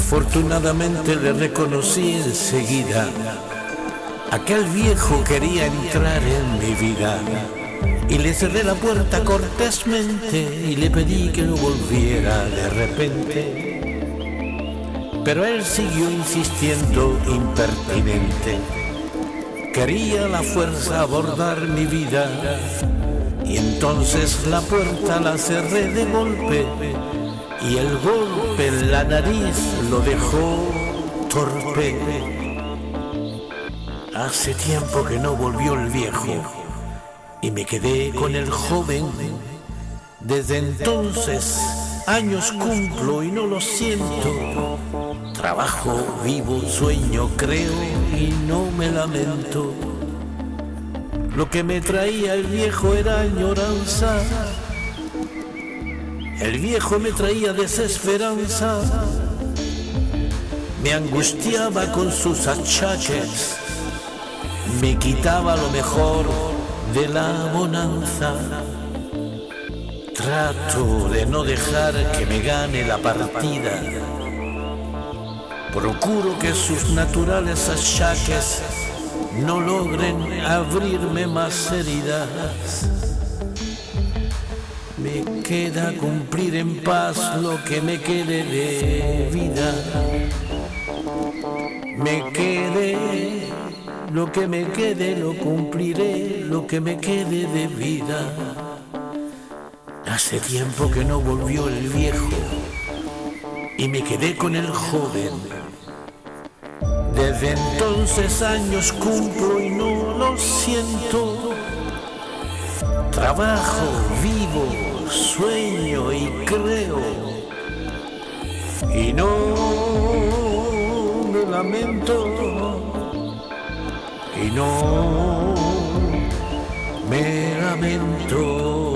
Afortunadamente le reconocí enseguida. Aquel viejo quería entrar en mi vida. Y le cerré la puerta cortésmente y le pedí que no volviera de repente. Pero él siguió insistiendo impertinente. Quería la fuerza abordar mi vida. Y entonces la puerta la cerré de golpe y el golpe en la nariz lo dejó torpe. Hace tiempo que no volvió el viejo y me quedé con el joven. Desde entonces años cumplo y no lo siento. Trabajo, vivo, sueño, creo y no me lamento. Lo que me traía el viejo era añoranza el viejo me traía desesperanza, me angustiaba con sus achaques, me quitaba lo mejor de la bonanza. Trato de no dejar que me gane la partida. Procuro que sus naturales achaques no logren abrirme más heridas. Me queda cumplir en paz lo que me quede de vida. Me quede, lo que me quede lo cumpliré, lo que me quede de vida. Hace tiempo que no volvió el viejo y me quedé con el joven. Desde entonces años cumplo y no lo siento. Trabajo, vivo, sueño y creo. Y no me lamento. Y no me lamento.